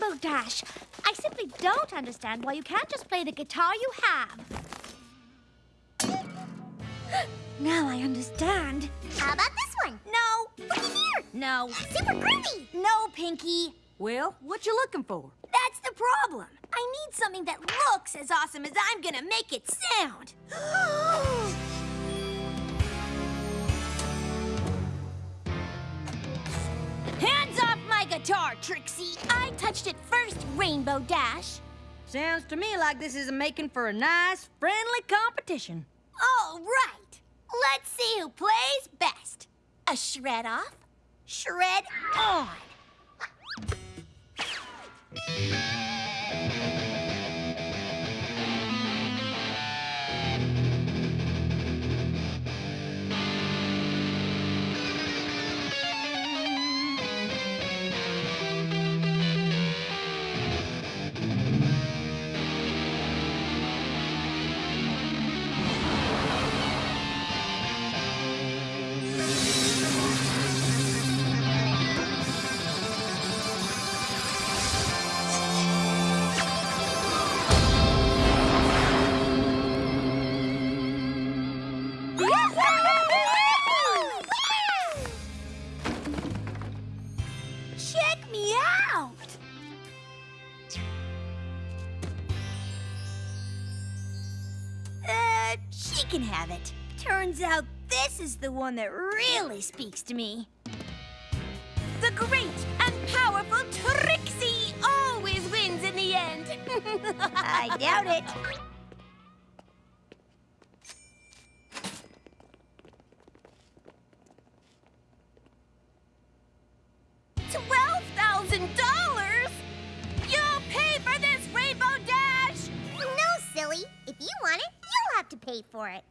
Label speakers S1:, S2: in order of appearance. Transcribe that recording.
S1: Rainbow Dash. I simply don't understand why you can't just play the guitar you have. now I understand.
S2: How about this one?
S1: No.
S2: Looky here.
S1: No.
S2: Super groovy.
S1: No, Pinkie.
S3: Well, what you looking for?
S1: That's the problem. I need something that looks as awesome as I'm gonna make it sound. Guitar, Trixie! I touched it first, Rainbow Dash.
S3: Sounds to me like this is making for a nice, friendly competition.
S1: All right. Let's see who plays best. A shred off, shred on. Uh, she can have it. Turns out this is the one that really speaks to me. The great and powerful Trixie always wins in the end.
S3: I doubt it.
S2: To pay for it.